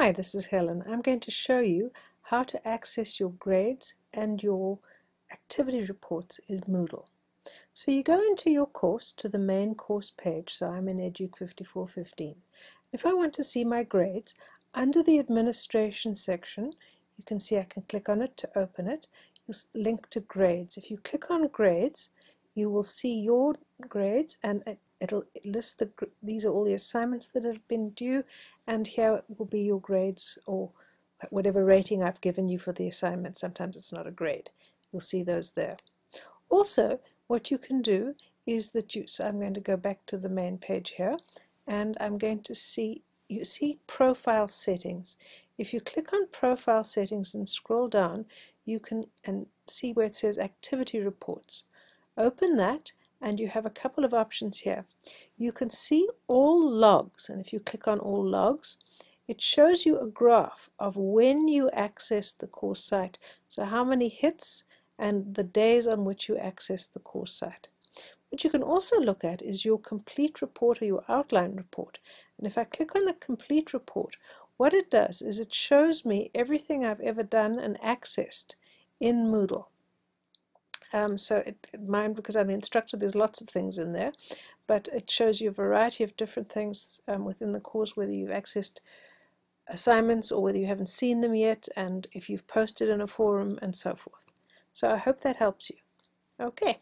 Hi, this is Helen. I'm going to show you how to access your grades and your activity reports in Moodle. So you go into your course to the main course page, so I'm in EDUC 5415. If I want to see my grades, under the administration section, you can see I can click on it to open it. You link to grades. If you click on grades, you will see your grades and it'll list the these are all the assignments that have been due and here will be your grades or whatever rating I've given you for the assignment. Sometimes it's not a grade. You'll see those there. Also, what you can do is that you, so I'm going to go back to the main page here, and I'm going to see, you see profile settings. If you click on profile settings and scroll down, you can and see where it says activity reports. Open that and you have a couple of options here. You can see all logs and if you click on all logs it shows you a graph of when you access the course site. So how many hits and the days on which you access the course site. What you can also look at is your complete report or your outline report. And if I click on the complete report, what it does is it shows me everything I've ever done and accessed in Moodle. Um, so it, mine, because I'm the instructor, there's lots of things in there, but it shows you a variety of different things um, within the course, whether you've accessed assignments or whether you haven't seen them yet, and if you've posted in a forum and so forth. So I hope that helps you. Okay.